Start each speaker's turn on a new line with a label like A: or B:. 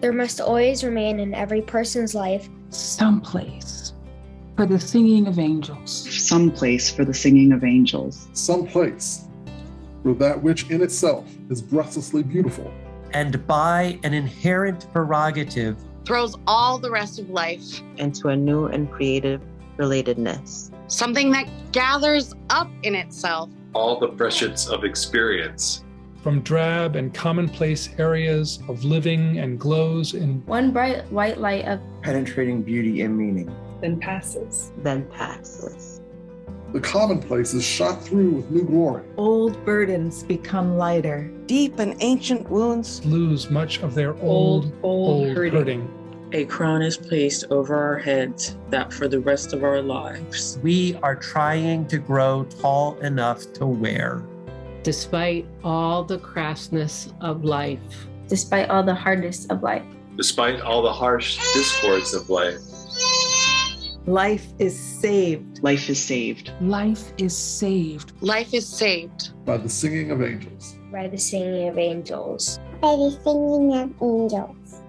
A: There must always remain in every person's life
B: some place for the singing of angels.
C: Some place for the singing of angels.
D: Some place for that which in itself is breathlessly beautiful.
E: And by an inherent prerogative,
F: throws all the rest of life
G: into a new and creative relatedness.
F: Something that gathers up in itself
H: all the freshets of experience
I: from drab and commonplace areas of living and glows in
J: one bright white light of
K: penetrating beauty and meaning.
L: Then passes.
G: Then passes.
D: The commonplace is shot through with new glory.
L: Old burdens become lighter.
M: Deep and ancient wounds
I: lose much of their old, old, old, old hurting. hurting.
N: A crown is placed over our heads that for the rest of our lives,
E: we are trying to grow tall enough to wear.
O: Despite all the crassness of life,
J: despite all the hardness of life,
H: despite all the harsh discords of life.
L: Life is saved.
C: Life is saved.
B: Life is saved.
F: Life is saved.
D: By the singing of angels.
A: By the singing of angels.
P: By the singing of angels.